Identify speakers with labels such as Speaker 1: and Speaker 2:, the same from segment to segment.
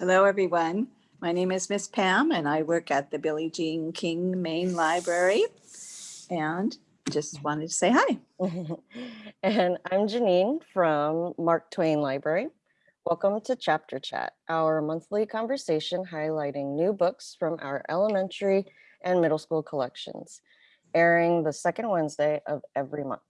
Speaker 1: Hello, everyone. My name is Miss Pam and I work at the Billie Jean King Main Library. And just wanted to say hi.
Speaker 2: and I'm Janine from Mark Twain Library. Welcome to Chapter Chat, our monthly conversation highlighting new books from our elementary and middle school collections, airing the second Wednesday of every month.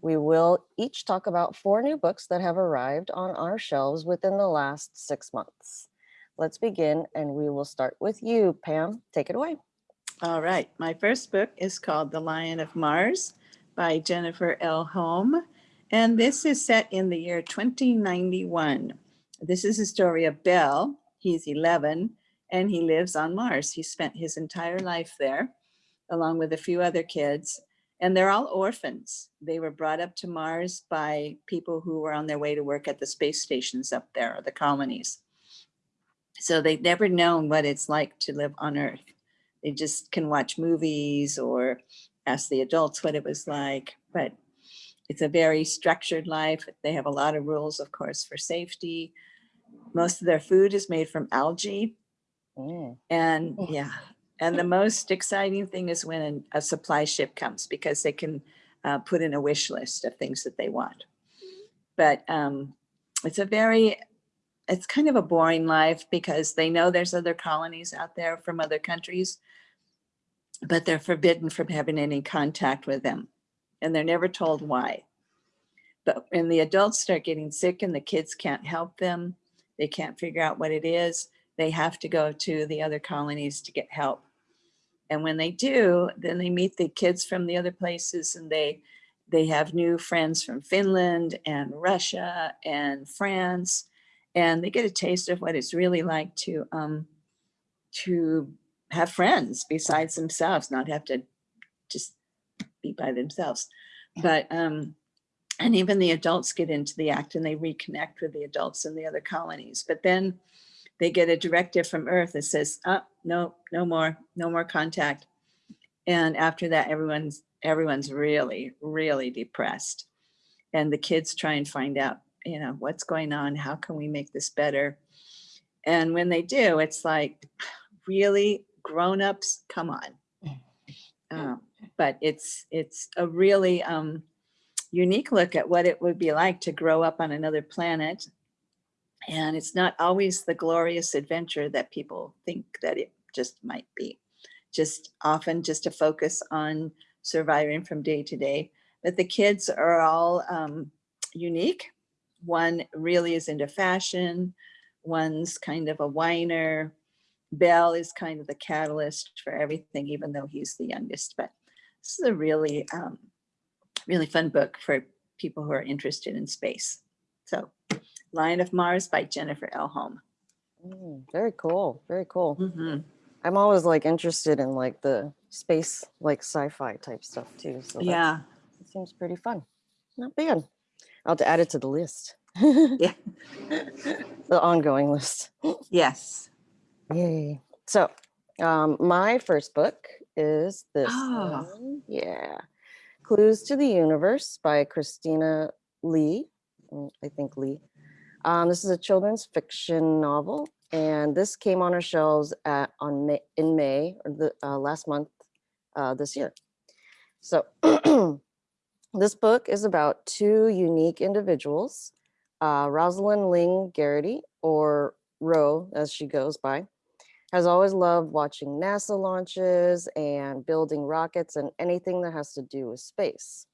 Speaker 2: We will each talk about four new books that have arrived on our shelves within the last six months. Let's begin and we will start with you, Pam. Take it away.
Speaker 1: All right. My first book is called The Lion of Mars by Jennifer L. Holm. And this is set in the year 2091. This is a story of Bell. He's 11 and he lives on Mars. He spent his entire life there along with a few other kids and they're all orphans. They were brought up to Mars by people who were on their way to work at the space stations up there, or the colonies. So they've never known what it's like to live on Earth. They just can watch movies or ask the adults what it was like, but it's a very structured life. They have a lot of rules, of course, for safety. Most of their food is made from algae.
Speaker 2: Mm.
Speaker 1: And yeah, and the most exciting thing is when a supply ship comes because they can uh, put in a wish list of things that they want. But um, it's a very, it's kind of a boring life because they know there's other colonies out there from other countries, but they're forbidden from having any contact with them. And they're never told why. But when the adults start getting sick and the kids can't help them, they can't figure out what it is, they have to go to the other colonies to get help. And when they do, then they meet the kids from the other places and they they have new friends from Finland and Russia and France, and they get a taste of what it's really like to um, to have friends besides themselves, not have to just be by themselves. But um, and even the adults get into the act and they reconnect with the adults in the other colonies. But then they get a directive from Earth that says, oh, no, no more, no more contact. And after that, everyone's everyone's really, really depressed. And the kids try and find out, you know, what's going on? How can we make this better? And when they do, it's like, really, grown-ups, come on. Um, but it's it's a really um, unique look at what it would be like to grow up on another planet and it's not always the glorious adventure that people think that it just might be. Just often just a focus on surviving from day to day. But the kids are all um, unique. One really is into fashion. One's kind of a whiner. Bell is kind of the catalyst for everything, even though he's the youngest. But this is a really, um, really fun book for people who are interested in space. So Lion of Mars by Jennifer L. Holm.
Speaker 2: Mm, very cool. Very cool.
Speaker 1: Mm -hmm.
Speaker 2: I'm always like interested in like the space, like sci-fi type stuff too. So
Speaker 1: yeah,
Speaker 2: it seems pretty fun. Not bad. I'll have to add it to the list.
Speaker 1: yeah.
Speaker 2: the ongoing list.
Speaker 1: Yes.
Speaker 2: Yay. So um, my first book is this
Speaker 1: Oh.
Speaker 2: one. Yeah. Clues to the Universe by Christina Li. Mm, I think Li. Um, this is a children's fiction novel, and this came on our shelves at on May, in May or the uh, last month uh, this year. So this book is about two unique individuals, uh, Rosalind Ling Garrity, or Ro as she goes by, has always loved watching NASA launches and building rockets and anything that has to do with space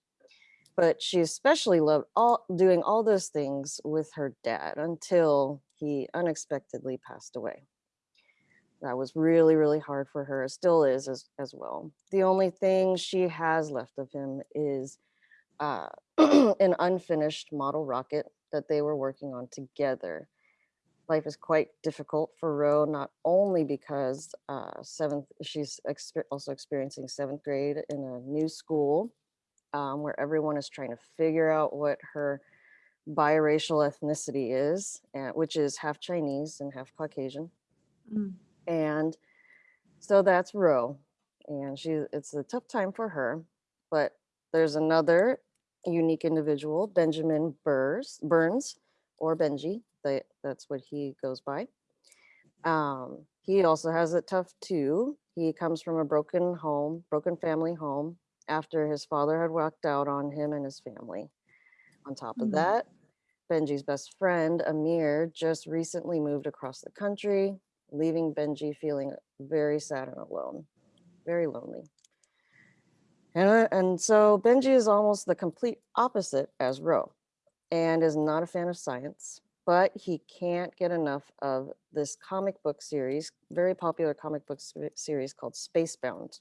Speaker 2: but she especially loved all doing all those things with her dad until he unexpectedly passed away. That was really, really hard for her. It still is as, as well. The only thing she has left of him is uh, an unfinished model rocket that they were working on together. Life is quite difficult for Ro, not only because uh, seventh, she's exper also experiencing seventh grade in a new school um, where everyone is trying to figure out what her biracial ethnicity is, and, which is half Chinese and half Caucasian.
Speaker 1: Mm.
Speaker 2: And so that's Ro. And she it's a tough time for her, but there's another unique individual, Benjamin Burrs, Burns, or Benji, that, that's what he goes by. Um, he also has it tough too. He comes from a broken home, broken family home after his father had walked out on him and his family. On top of
Speaker 1: Mm.
Speaker 2: that, Benji's best friend, Amir, just recently moved across the country, leaving Benji feeling very sad and alone, very lonely. And, and so Benji is almost the complete opposite as Ro and is not a fan of science, but he can't get enough of this comic book series, very popular comic book series called Spacebound,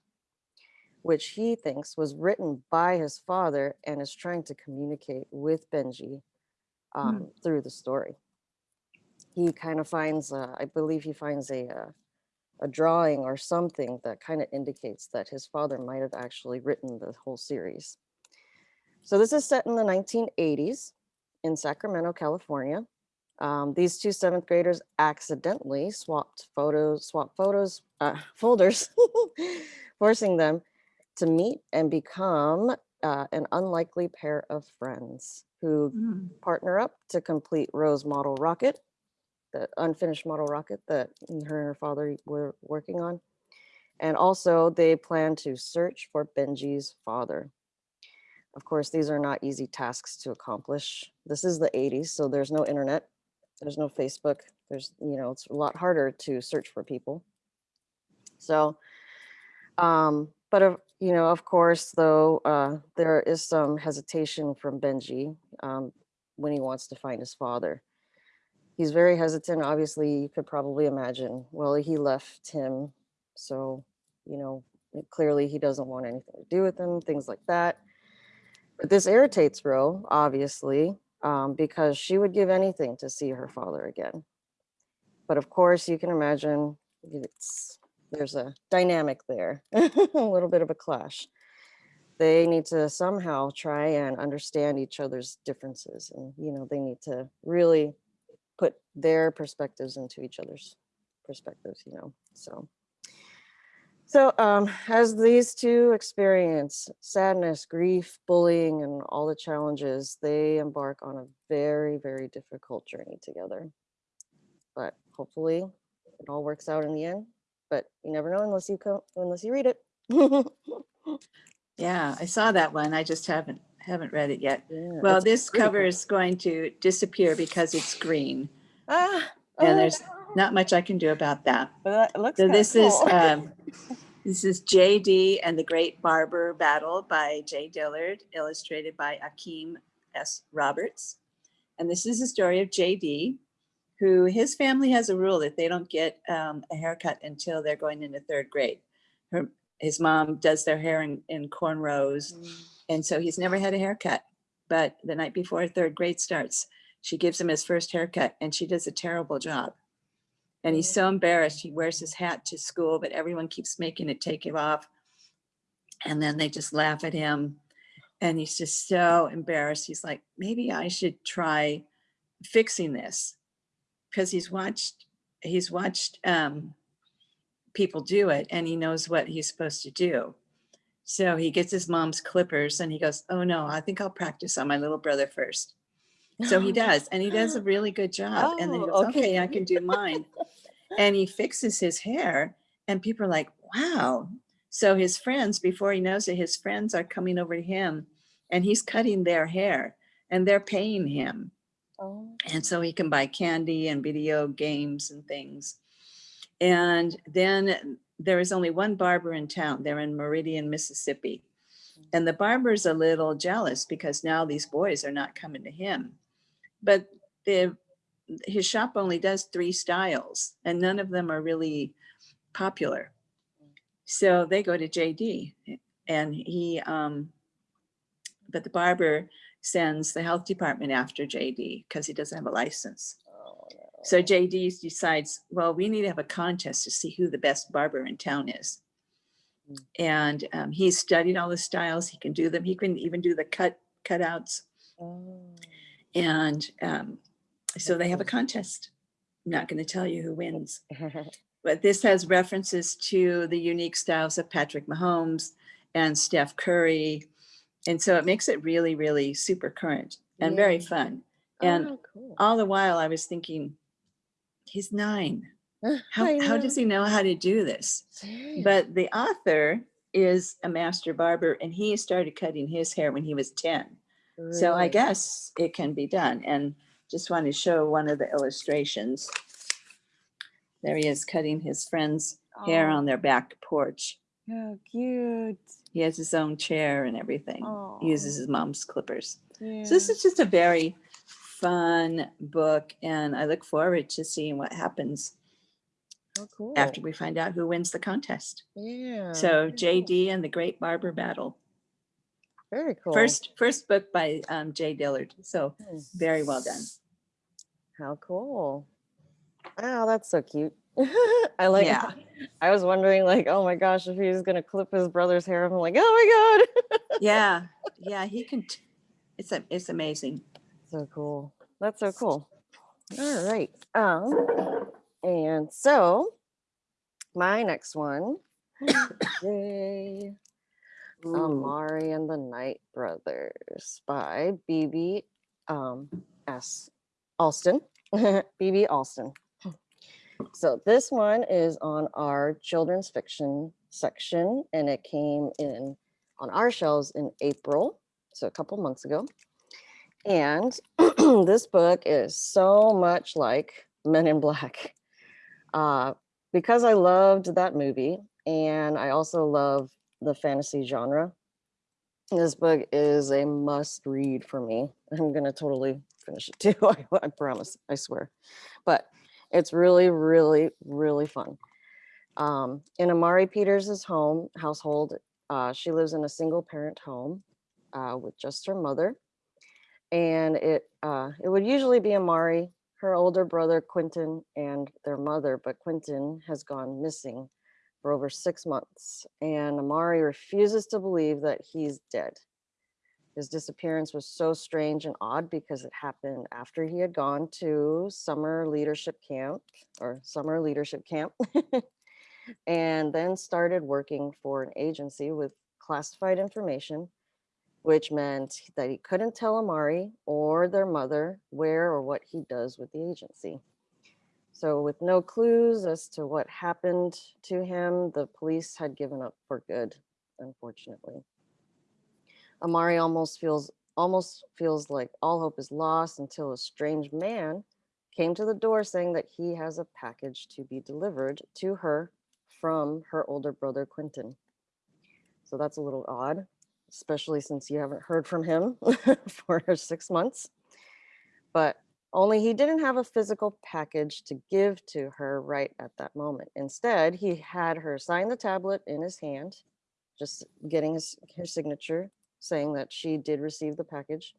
Speaker 2: which he thinks was written by his father and is trying to communicate with Benji um, through the story. He kind of finds, uh, I believe he finds a, uh, a drawing or something that kind of indicates that his father might have actually written the whole series. So this is set in the 1980s in Sacramento, California. Um, these two seventh graders accidentally swapped photos, swap photos, uh, folders, forcing them to meet and become uh, an unlikely pair of friends who
Speaker 1: Mm.
Speaker 2: partner up to complete Ro's model rocket, the unfinished model rocket that her and her father were working on. And also they plan to search for Benji's father. Of course, these are not easy tasks to accomplish. This is the 80s, so there's no internet, there's no Facebook. There's, you know, it's a lot harder to search for people. So, um, but of, you know, of course, though, uh, there is some hesitation from Benji um, when he wants to find his father. He's very hesitant. Obviously, you could probably imagine. Well, he left him, so you know, clearly he doesn't want anything to do with him. Things like that. But this irritates Ro, obviously, um, because she would give anything to see her father again. But of course, you can imagine it's there's a dynamic there, a little bit of a clash. They need to somehow try and understand each other's differences, and you know, they need to really put their perspectives into each other's perspectives. You know, so. So um, as these two experience sadness, grief, bullying, and all the challenges, they embark on a very, very difficult journey together. But hopefully it all works out in the end. But you never know unless you come, unless you read it.
Speaker 1: Yeah, I saw that one. I just haven't, haven't read it yet.
Speaker 2: Yeah,
Speaker 1: Well, this cover is going to disappear because it's green.
Speaker 2: Ah,
Speaker 1: And
Speaker 2: oh,
Speaker 1: there's not much I can do about that.
Speaker 2: but that looks
Speaker 1: So this is, um, this is JD and the Great Barber Battle by Jay Dillard, illustrated by Akeem S. Roberts. And this is the story of JD, who his family has a rule that they don't get um, a haircut until they're going into third grade. Her, his mom does their hair in, in cornrows,
Speaker 2: Mm,
Speaker 1: and so he's never had a haircut. But the night before third grade starts, she gives him his first haircut and she does a terrible job. And he's so embarrassed. He wears his hat to school, but everyone keeps making it take it off. And then they just laugh at him. And he's just so embarrassed. He's like, maybe I should try fixing this. Because he's watched, he's watched um, people do it and he knows what he's supposed to do. So he gets his mom's clippers and he goes, Oh no, I think I'll practice on my little brother first. So he does, and he does a really good job. and then he
Speaker 2: Oh,
Speaker 1: goes,
Speaker 2: okay.
Speaker 1: okay. I can do mine. and he fixes his hair, and people are like, wow. So his friends, before he knows it, his friends are coming over to him and he's cutting their hair and they're paying him.
Speaker 2: Oh,
Speaker 1: And so he can buy candy and video games and things. And then there is only one barber in town. They're in Meridian, Mississippi. And the barber's a little jealous because now these boys are not coming to him. But the his shop only does three styles and none of them are really popular. So they go to JD and he um but the barber sends the health department after JD because he doesn't have a license.
Speaker 2: oh, no.
Speaker 1: So JD decides, well, we need to have a contest to see who the best barber in town is.
Speaker 2: Mm.
Speaker 1: And um, he's studied all the styles. He can do them. He can even do the cut cutouts.
Speaker 2: Oh.
Speaker 1: And um, so they have a contest. I'm not going to tell you who wins, but this has references to the unique styles of Patrick Mahomes and Steph Curry. And so it makes it really, really super current and very fun. And
Speaker 2: Oh, cool.
Speaker 1: all the while I was thinking, he's nine. How, how does he know how to do this? But the author is a master barber and he started cutting his hair when he was 10. So I guess it can be done. And just want to show one of the illustrations. There he is cutting his friend's hair
Speaker 2: Oh,
Speaker 1: on their back porch.
Speaker 2: How cute.
Speaker 1: He has his own chair and everything. He uses his mom's clippers.
Speaker 2: yeah.
Speaker 1: So this is just a very fun book and I look forward to seeing what happens
Speaker 2: How cool.
Speaker 1: after we find out who wins the contest.
Speaker 2: Yeah.
Speaker 1: So. JD and the Great Barber Battle.
Speaker 2: Very cool.
Speaker 1: First, first book by um, Jay Dillard. So very well done.
Speaker 2: How cool. Wow, that's so cute. I like
Speaker 1: Yeah.
Speaker 2: I was wondering like, oh my gosh, if he's gonna clip his brother's hair, I'm like, oh my god.
Speaker 1: Yeah, yeah, he can. It's a, it's amazing.
Speaker 2: so cool. That's so cool. All right. Um, and so my next one, yay, Amari and the Night Brothers by BB um, S. Alston. BB Alston. So this one is on our children's fiction section, and it came in on our shelves in April, so a couple months ago. And this book is so much like Men in Black. Uh, because I loved that movie, and I also love the fantasy genre. This book is a must read for me. I'm going to totally finish it too. I, I promise. I swear. But it's really, really, really fun. Um, in Amari Peters' home household, uh, she lives in a single parent home uh, with just her mother. And it uh, it would usually be Amari, her older brother Quentin, and their mother, but Quentin has gone missing for over six months, and Amari refuses to believe that he's dead. His disappearance was so strange and odd because it happened after he had gone to summer leadership camp or summer leadership camp and then started working for an agency with classified information, which meant that he couldn't tell Amari or their mother where or what he does with the agency. So, with no clues as to what happened to him, the police had given up for good, unfortunately. Amari almost feels almost feels like all hope is lost until a strange man came to the door saying that he has a package to be delivered to her from her older brother Quentin. So that's a little odd, especially since you haven't heard from him for 6 months. But only he didn't have a physical package to give to her right at that moment. Instead, he had her sign the tablet in his hand, just getting his, her signature saying that she did receive the package.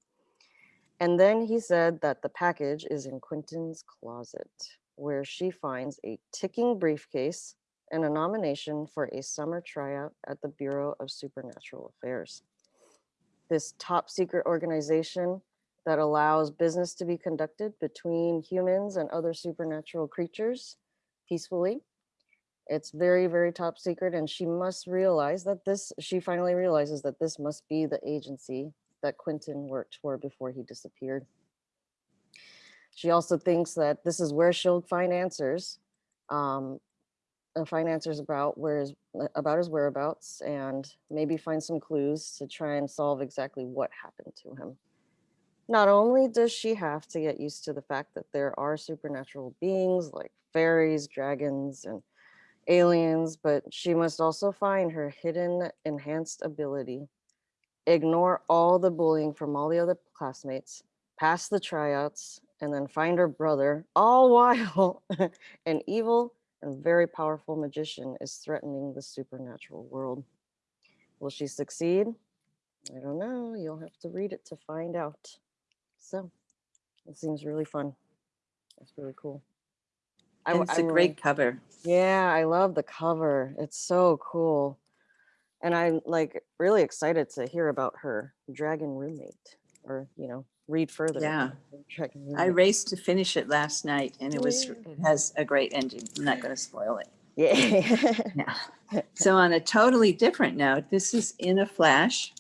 Speaker 2: And then he said that the package is in Quentin's closet, where she finds a ticking briefcase and a nomination for a summer tryout at the Bureau of Supernatural Affairs. This top secret organization that allows business to be conducted between humans and other supernatural creatures peacefully. It's very, very top secret, and she must realize that this, she finally realizes that this must be the agency that Quentin worked for before he disappeared. She also thinks that this is where she'll find answers, um, uh, find answers about where his, uh, about his whereabouts, and maybe find some clues to try and solve exactly what happened to him. Not only does she have to get used to the fact that there are supernatural beings like fairies, dragons, and aliens, but she must also find her hidden enhanced ability, ignore all the bullying from all the other classmates, pass the tryouts, and then find her brother, all while an evil and very powerful magician is threatening the supernatural world. Will she succeed? I don't know. You'll have to read it to find out. So it seems really fun. It's really cool. I
Speaker 1: it's a
Speaker 2: I'm
Speaker 1: great cover.
Speaker 2: yeah, I love the cover. It's so cool. And I'm like really excited to hear about her dragon roommate or, you know, read further.
Speaker 1: Yeah.
Speaker 2: about her Dragon
Speaker 1: I raced to finish it last night and it was, it has a great ending. I'm not going to spoil it.
Speaker 2: Yeah.
Speaker 1: Yeah. So on a totally different note, this is In a Flash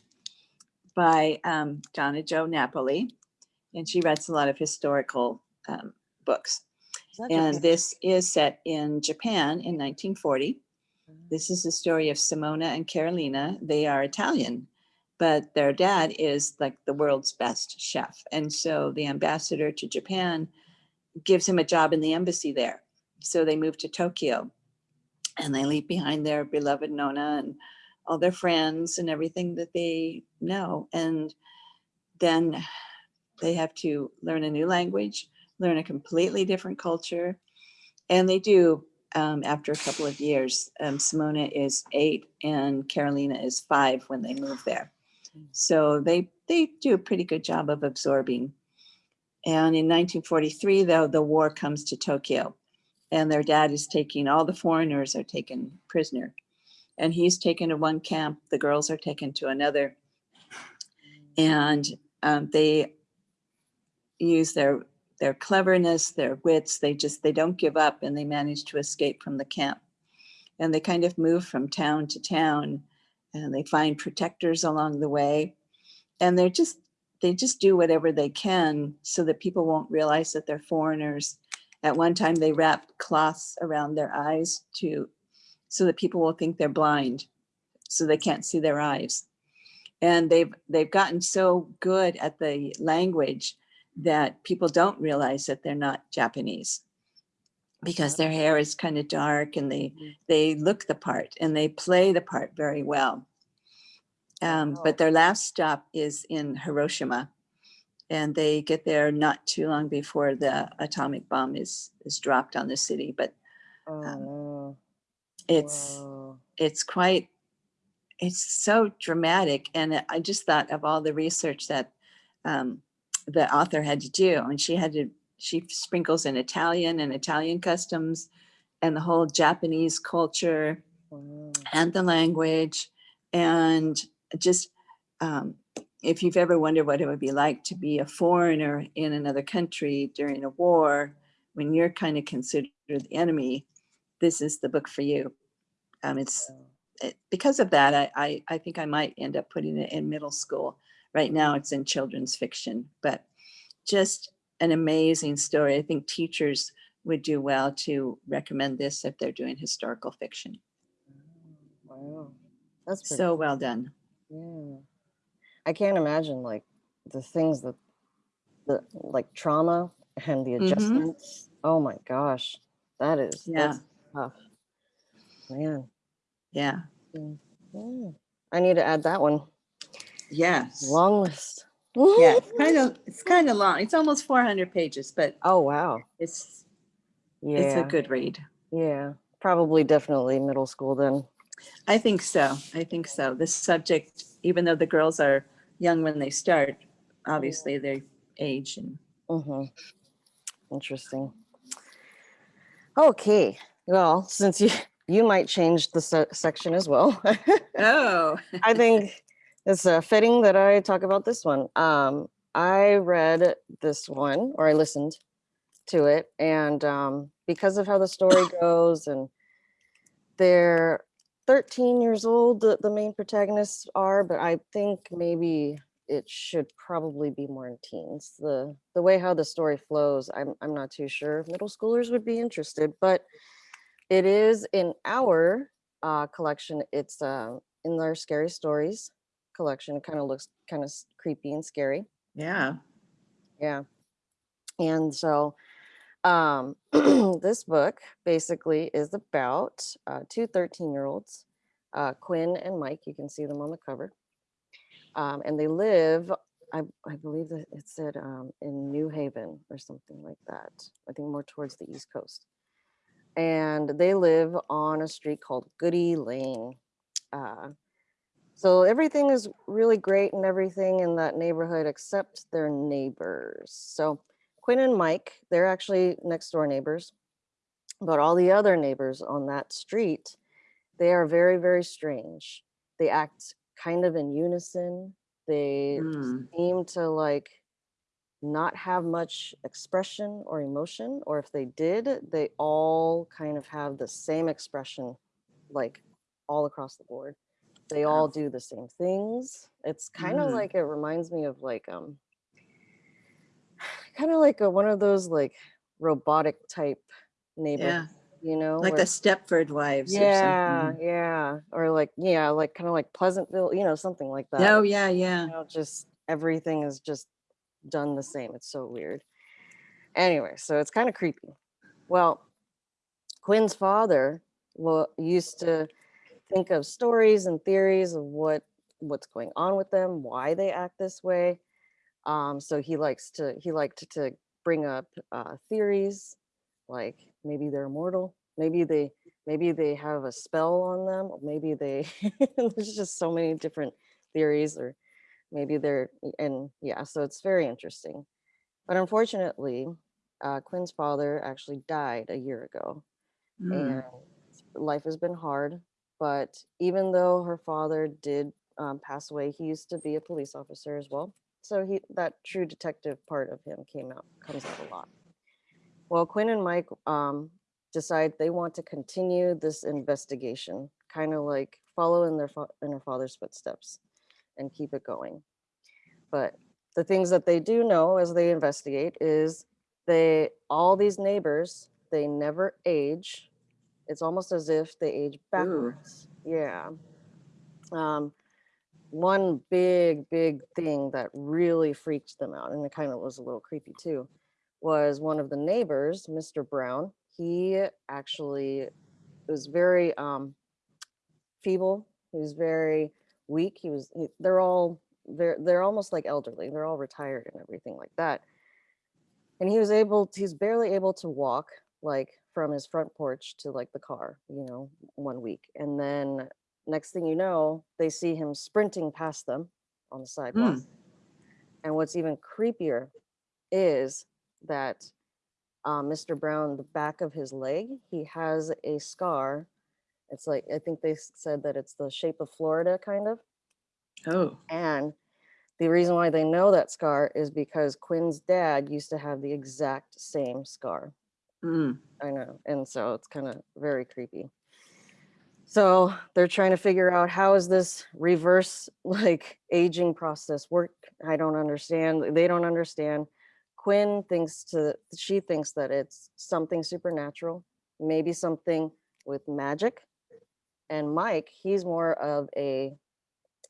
Speaker 1: by um, Donna Jo Napoli. And she writes a lot of historical um, books. And this is set in Japan in 1940.
Speaker 2: Mm.
Speaker 1: This is the story of Simona and Carolina. They are Italian, but their dad is like the world's best chef. And so the ambassador to Japan gives him a job in the embassy there. So they move to Tokyo and they leave behind their beloved Nonna and all their friends and everything that they know. And then they have to learn a new language, learn a completely different culture. And they do um, after a couple of years. Um, Simona is eight and Carolina is five when they move there. So they, they do a pretty good job of absorbing. And in 1943, though, the war comes to Tokyo and their dad is taking, all the foreigners are taken prisoner. And he's taken to one camp, the girls are taken to another. And um, they use their their cleverness, their wits, they just, they don't give up and they manage to escape from the camp. And they kind of move from town to town and they find protectors along the way. And they're just, they just do whatever they can so that people won't realize that they're foreigners. At one time, they wrapped cloths around their eyes to, so that people will think they're blind, so they can't see their eyes. And they've, they've gotten so good at the language that people don't realize that they're not Japanese because their hair is kind of dark and they
Speaker 2: Mhm.
Speaker 1: they look the part and they play the part very well. Um,
Speaker 2: Wow.
Speaker 1: But their last stop is in Hiroshima, and they get there not too long before the atomic bomb is is dropped on the city. But
Speaker 2: Oh,
Speaker 1: um,
Speaker 2: no.
Speaker 1: it's
Speaker 2: Whoa.
Speaker 1: it's quite it's so dramatic and i just thought of all the research that um, the author had to do and she had to she sprinkles in italian and italian customs and the whole japanese culture
Speaker 2: Wow.
Speaker 1: and the language and just um, if you've ever wondered what it would be like to be a foreigner in another country during a war when you're kind of considered the enemy this is the book for you um, it's it- because of that, I, I, I think I might end up putting it in middle school. Right now it's in children's fiction, but just an amazing story. I think teachers would do well to recommend this if they're doing historical fiction.
Speaker 2: Wow. That's
Speaker 1: So well done.
Speaker 2: Yeah. I can't imagine like the things that the like trauma and the
Speaker 1: Mhm.
Speaker 2: adjustments. Oh my gosh. That is
Speaker 1: Yeah.
Speaker 2: that's tough. Man.
Speaker 1: Yeah.
Speaker 2: Yeah. I need to add that one.
Speaker 1: Yes.
Speaker 2: Long list.
Speaker 1: Yeah. It's kind of, it's kind of long. It's almost 400 pages, but
Speaker 2: Oh wow.
Speaker 1: it's,
Speaker 2: Yeah.
Speaker 1: it's a good read.
Speaker 2: Yeah. Probably definitely middle school then.
Speaker 1: I think so. I think so. The subject, even though the girls are young when they start, obviously they age and
Speaker 2: Mm-hmm. Interesting. Okay. Well, since you you might change the se- section as well,
Speaker 1: oh
Speaker 2: I think it's uh, fitting that I talk about this one. Um, I read this one, or I listened to it, and um, because of how the story goes, and they're 13 years old, the, the main protagonists are, but I think maybe it should probably be more in teens. The the way how the story flows, I'm I'm not too sure if middle schoolers would be interested, but it is in our uh, collection. It's uh, in their scary stories collection. It kind of looks kind of creepy and scary.
Speaker 1: yeah
Speaker 2: Yeah. And so um, this book basically is about uh, two 13 year olds, uh, Quinn and Mike. You can see them on the cover. Um, and they live, I, I believe that it said um, in New Haven or something like that. I think more towards the East Coast. And they live on a street called Goody Lane. Uh, so everything is really great and everything in that neighborhood except their neighbors. So Quinn and Mike, they're actually next door neighbors. But all the other neighbors on that street, they are very, very strange. They act kind of in unison. They
Speaker 1: Mm.
Speaker 2: seem to like not have much expression or emotion, or if they did, they all kind of have the same expression, like all across the board. They all do the same things. It's kind of
Speaker 1: Mm.
Speaker 2: like it reminds me of like um kind of like a, one of those like robotic type neighbor,
Speaker 1: Yeah,
Speaker 2: you know?
Speaker 1: like
Speaker 2: where-
Speaker 1: the Stepford Wives or
Speaker 2: yeah,
Speaker 1: something.
Speaker 2: yeah. Or like, yeah, like kind of like Pleasantville, you know, something like that.
Speaker 1: Oh, yeah, yeah.
Speaker 2: you know, just everything is just done the same. It's so weird. Anyway, so it's kind of creepy. Well, Quinn's father well, used to think of stories and theories of what what's going on with them, why they act this way. Um, so he likes to he liked to bring up uh, theories like maybe they're immortal, maybe they maybe they have a spell on them, or maybe they there's just so many different theories or maybe they're and yeah so it's very interesting but unfortunately uh, quinn's father actually died a year ago
Speaker 1: Mm.
Speaker 2: and life has been hard but even though her father did um, pass away he used to be a police officer as well. So he that true detective part of him came out comes out a lot. Well quinn and mike um, decide they want to continue this investigation kind of like follow in their in their father's footsteps and keep it going. But the things that they do know as they investigate is they all these neighbors they never age it's almost as if they age backwards. Yeah. Um one big big thing that really freaked them out and it kind of was a little creepy too was one of the neighbors mr brown he actually was very um feeble he was very weak he was he, they're all they're they're almost like elderly they're all retired and everything like that. And he was able he's barely able to walk like from his front porch to like the car you know one week and then next thing you know they see him sprinting past them on the sidewalk. And what's even creepier is that uh, mr brown the back of his leg he has a scar. It's like i think they said that it's the shape of florida kind of.
Speaker 1: Oh,
Speaker 2: and the reason why they know that scar is because Quinn's dad used to have the exact same scar.
Speaker 1: Mm.
Speaker 2: I know. And so it's kind of very creepy. So they're trying to figure out how is this reverse like aging process work? I don't understand. They don't understand. Quinn thinks to she thinks that it's something supernatural, maybe something with magic. And Mike, he's more of a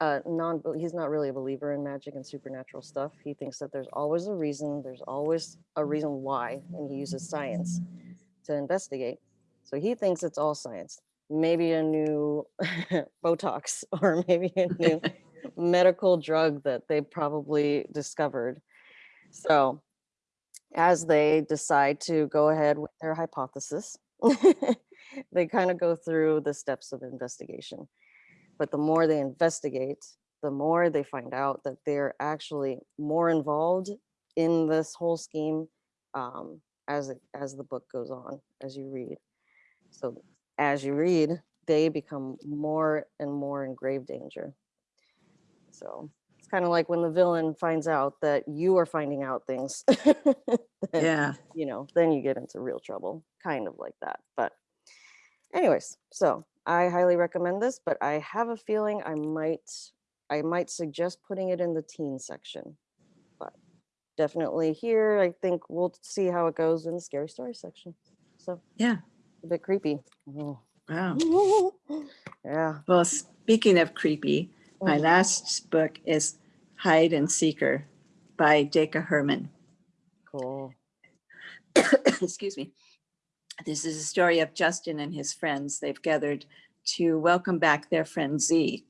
Speaker 2: uh, non he's not really a believer in magic and supernatural stuff. He thinks that there's always a reason, there's always a reason why, and he uses science to investigate. So he thinks it's all science. Maybe a new Botox or maybe a new medical drug that they probably discovered. So as they decide to go ahead with their hypothesis, they kind of go through the steps of investigation but the more they investigate the more they find out that they're actually more involved in this whole scheme um, as it, as the book goes on as you read so as you read they become more and more in grave danger so it's kind of like when the villain finds out that you are finding out things then,
Speaker 1: yeah.
Speaker 2: you know then you get into real trouble kind of like that but anyways so i highly recommend this but i have a feeling i might i might suggest putting it in the teen section but definitely here i think we'll see how it goes in the scary story section so
Speaker 1: Yeah.
Speaker 2: a bit creepy Oh.
Speaker 1: Wow.
Speaker 2: yeah
Speaker 1: Well, speaking of creepy, my
Speaker 2: Mhm.
Speaker 1: last book is Hide and Seeker by Daka Hermon.
Speaker 2: cool
Speaker 1: Excuse me. This is a story of Justin and his friends. They've gathered to welcome back their friend Z.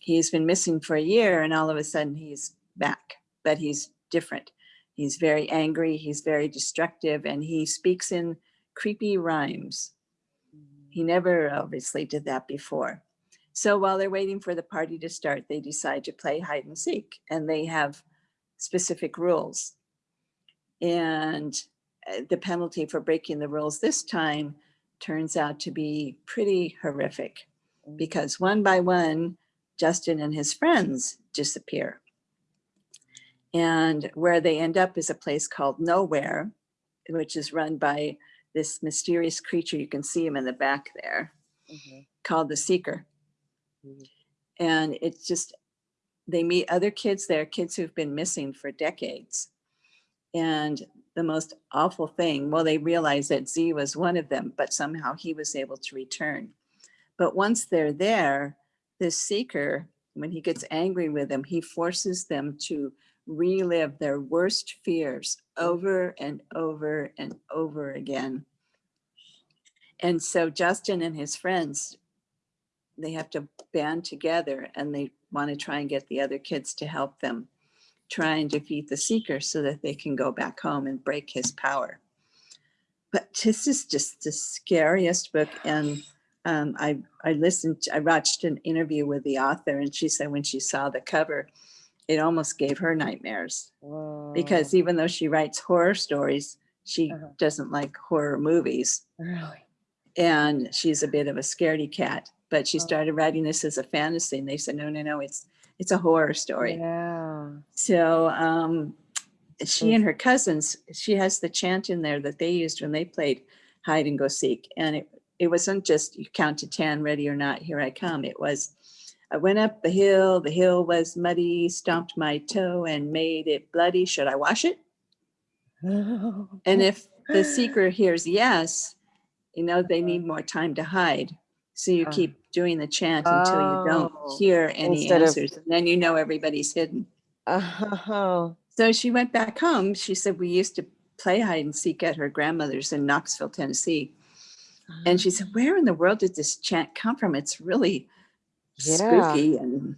Speaker 1: He's been missing for a year and all of a sudden he's back, but he's different. He's very angry, he's very destructive, and he speaks in creepy rhymes. He never obviously did that before. So while they're waiting for the party to start, they decide to play hide and seek, and they have specific rules. And the penalty for breaking the rules this time turns out to be pretty horrific
Speaker 2: Mm.
Speaker 1: because one by one, Justin and his friends disappear. And where they end up is a place called Nowhere, which is run by this mysterious creature. You can see him in the back there,
Speaker 2: Mhm.
Speaker 1: called the Seeker.
Speaker 2: Mhm.
Speaker 1: And it's just, they meet other kids there, kids who've been missing for decades. And the most awful thing. Well, they realized that Z was one of them, but somehow he was able to return. But once they're there, this seeker, when he gets angry with them, he forces them to relive their worst fears over and over and over again. And so Justin and his friends, they have to band together and they want to try and get the other kids to help them try and defeat the seeker so that they can go back home and break his power. But this is just the scariest book. And um, I, I listened, I watched an interview with the author and she said when she saw the cover, it almost gave her nightmares because even though she writes horror stories, she
Speaker 2: Uh-huh.
Speaker 1: doesn't like horror movies
Speaker 2: really,
Speaker 1: and she's a bit of a scaredy cat. But she
Speaker 2: Oh.
Speaker 1: started writing this as a fantasy, and they said, "No, no, no, it's it's a horror story."
Speaker 2: yeah.
Speaker 1: So um, she and her cousins, she has the chant in there that they used when they played hide and go seek, and it it wasn't just you count to ten, ready or not, here I come. It was. I went up the hill, the hill was muddy, stomped my toe and made it bloody. Should I wash it? And if the seeker hears yes, you know, they need more time to hide. So you
Speaker 2: Uh.
Speaker 1: keep doing the chant until you
Speaker 2: Oh.
Speaker 1: don't hear any
Speaker 2: Instead of-
Speaker 1: answers. And then you know everybody's hidden.
Speaker 2: Oh,
Speaker 1: So she went back home. She said, We used to play hide and seek at her grandmother's in Knoxville, Tennessee. And she said, Where in the world did this chant come from? It's really
Speaker 2: Yeah.
Speaker 1: spooky. And,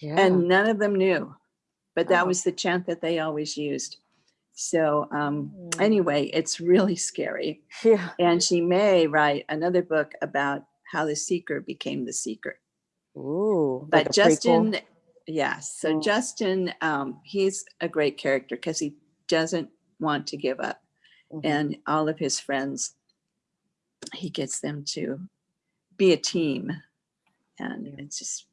Speaker 2: yeah.
Speaker 1: and none of them knew. But that
Speaker 2: Oh.
Speaker 1: was the chant that they always used. So, um,
Speaker 2: Mm.
Speaker 1: anyway, it's really scary.
Speaker 2: yeah.
Speaker 1: And she may write another book about how the seeker became the seeker.
Speaker 2: Ooh. like
Speaker 1: But
Speaker 2: prequel?
Speaker 1: Justin, yes. So
Speaker 2: Mm.
Speaker 1: Justin, um, he's a great character because he doesn't want to give up.
Speaker 2: Mhm.
Speaker 1: And all of his friends, he gets them to be a team. And
Speaker 2: Yeah.
Speaker 1: it's just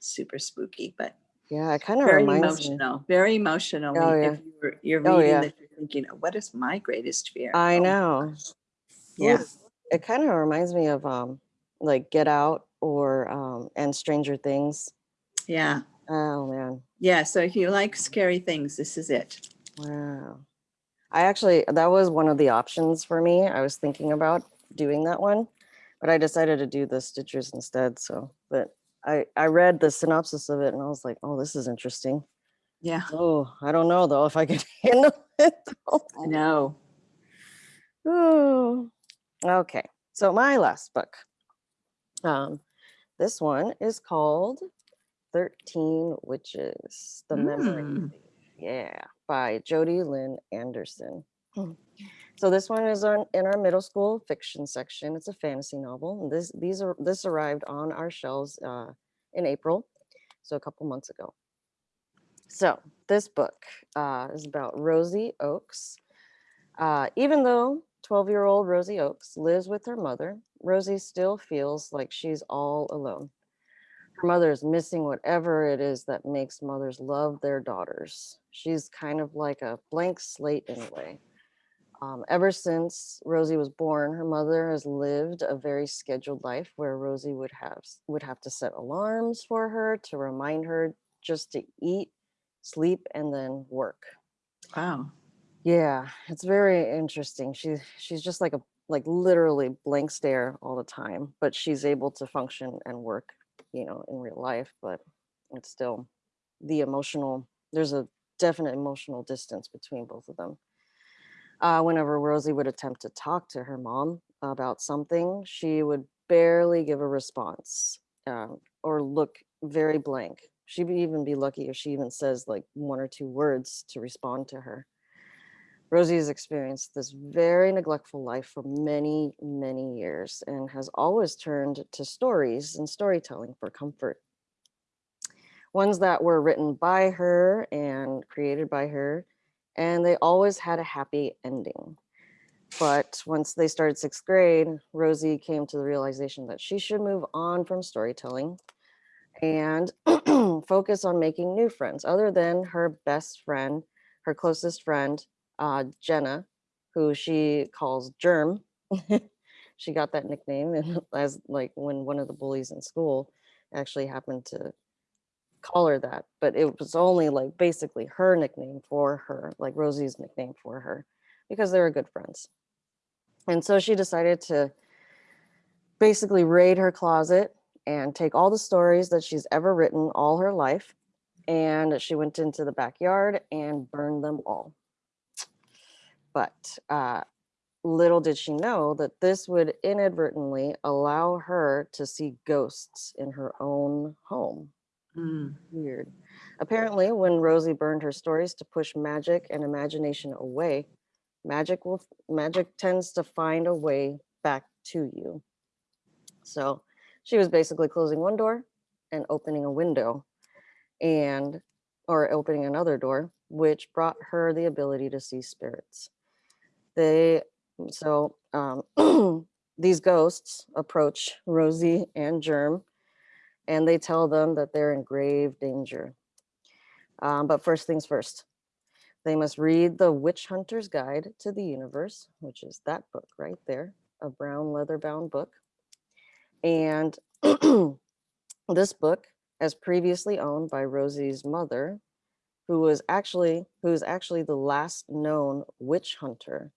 Speaker 1: super spooky, but
Speaker 2: Yeah, it kind of
Speaker 1: very
Speaker 2: reminds me.
Speaker 1: emotional. Very emotional.
Speaker 2: Oh, yeah.
Speaker 1: If you're, you're
Speaker 2: Oh,
Speaker 1: reading
Speaker 2: yeah.
Speaker 1: that, you're thinking, what is my greatest fear?
Speaker 2: I
Speaker 1: Oh,
Speaker 2: know.
Speaker 1: Yeah.
Speaker 2: It kind of reminds me of um like Get Out or um and Stranger Things.
Speaker 1: Yeah.
Speaker 2: Oh man.
Speaker 1: Yeah. So if you like scary things, this is it.
Speaker 2: Wow. I actually that was one of the options for me. I was thinking about doing that one, but I decided to do the Stitchers instead. So, but I I read the synopsis of it and I was like, "Oh, this is interesting."
Speaker 1: Yeah.
Speaker 2: Oh, I don't know though if I can handle it. though.
Speaker 1: I know.
Speaker 2: Ooh. Okay, so my last book. Um, this one is called 13 Witches, The Memory.
Speaker 1: Mm.
Speaker 2: Thief. Yeah, by Jodi Lynn Anderson. So this one is on in our middle school fiction section. It's a fantasy novel. And this these are this arrived on our shelves uh, in April, so a couple months ago. So this book uh, is about Rosie Oakes. Uh, even though 12 year old Rosie Oakes lives with her mother, Rosie still feels like she's all alone. Her mother is missing whatever it is that makes mothers love their daughters. She's kind of like a blank slate in a way. Um, ever since Rosie was born, her mother has lived a very scheduled life where Rosie would have would have to set alarms for her to remind her just to eat, sleep, and then work.
Speaker 1: Wow.
Speaker 2: Yeah, it's very interesting. She she's just like a like literally blank stare all the time, but she's able to function and work, you know, in real life, but it's still the emotional there's a definite emotional distance between both of them. Uh, whenever Rosie would attempt to talk to her mom about something, she would barely give a response um, or look very blank. She'd even be lucky if she even says like one or two words to respond to her. Rosie has experienced this very neglectful life for many, many years and has always turned to stories and storytelling for comfort. Ones that were written by her and created by her, and they always had a happy ending. But once they started sixth grade, Rosie came to the realization that she should move on from storytelling and focus on making new friends other than her best friend, her closest friend, uh, Jenna, who she calls Germ. she got that nickname as like when one of the bullies in school actually happened to call her that, but it was only like basically her nickname for her, like Rosie's nickname for her. because they were good friends. And so she decided to basically raid her closet and take all the stories that she's ever written all her life. And she went into the backyard and burned them all. But uh, little did she know that this would inadvertently allow her to see ghosts in her own home.
Speaker 1: Mm.
Speaker 2: Weird. Apparently, when Rosie burned her stories to push magic and imagination away, magic will magic tends to find a way back to you. So she was basically closing one door and opening a window and or opening another door, which brought her the ability to see spirits. They so um, these ghosts approach Rosie and Germ and they tell them that they're in grave danger. Um, but first things first, they must read the Witch Hunter's Guide to the Universe, which is that book right there, a brown leather bound book. And this book, as previously owned by Rosie's mother, who was actually who is actually the last known witch hunter.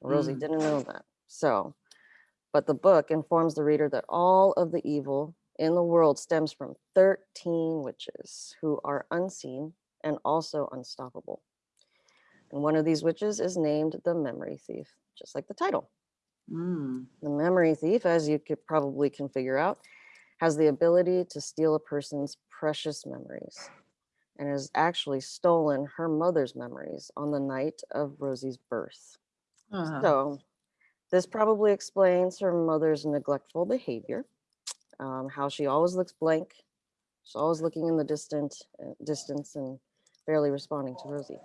Speaker 2: Rosie
Speaker 1: Mm.
Speaker 2: didn't know that. So, but the book informs the reader that all of the evil in the world stems from 13 witches who are unseen and also unstoppable. And one of these witches is named the memory thief, just like the title.
Speaker 1: Mm.
Speaker 2: The memory thief, as you could probably can figure out, has the ability to steal a person's precious memories and has actually stolen her mother's memories on the night of Rosie's birth.
Speaker 1: Ah.
Speaker 2: So this probably explains her mother's neglectful behavior, um, how she always looks blank. She's always looking in the distant uh, distance and barely responding to Rosie.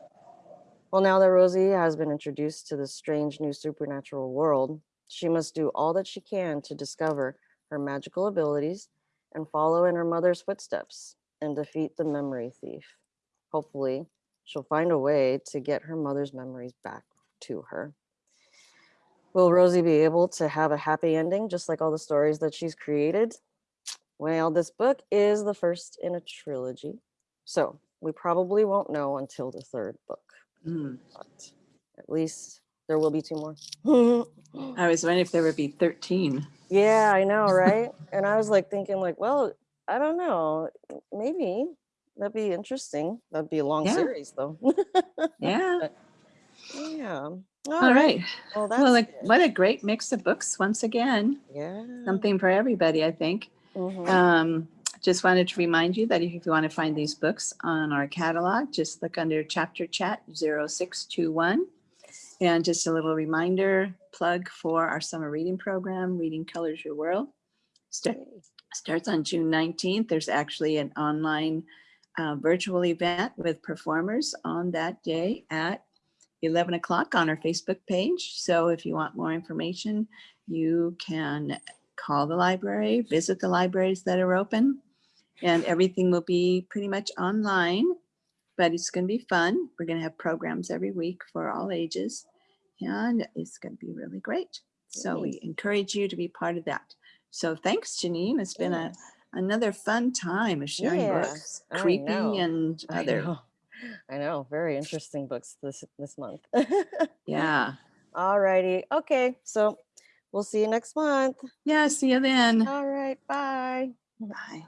Speaker 2: Well, now that Rosie has been introduced to this strange new supernatural world, she must do all that she can to discover her magical abilities and follow in her mother's footsteps and defeat the memory thief. Hopefully, she'll find a way to get her mother's memories back to her. Will Rosie be able to have a happy ending, just like all the stories that she's created? Well, this book is the first in a trilogy, so we probably won't know until the third book,
Speaker 1: Mm.
Speaker 2: but at least there will be two more.
Speaker 1: I was wondering if there would be 13.
Speaker 2: yeah, I know, right? and I was like thinking, like, well, I don't know, maybe that'd be interesting. That'd be a long
Speaker 1: Yeah.
Speaker 2: series, though.
Speaker 1: Yeah.
Speaker 2: yeah.
Speaker 1: All right.
Speaker 2: Well, that's
Speaker 1: Well, like, what a great mix of books once again.
Speaker 2: yeah.
Speaker 1: Something for everybody, I think.
Speaker 2: Mhm.
Speaker 1: Um, just wanted to remind you that if you want to find these books on our catalog, just look under chapter chat 0621. And just a little reminder plug for our summer reading program, Reading Colors Your World. Sta- starts on June 19th. There's actually an online uh, virtual event with performers on that day at 11 o'clock on our Facebook page. So if you want more information, you can call the library, visit the libraries that are open, and everything will be pretty much online, but it's going to be fun. We're going to have programs every week for all ages, and it's going to be really great. So we encourage you to be part of that. So thanks, Janine. It's been a, another fun time of sharing
Speaker 2: Yeah,
Speaker 1: books, creepy and other.
Speaker 2: I know. Very interesting books this this month.
Speaker 1: Yeah.
Speaker 2: All righty. Okay. So we'll see you next month.
Speaker 1: Yeah. See you then.
Speaker 2: All right. Bye.
Speaker 1: Bye.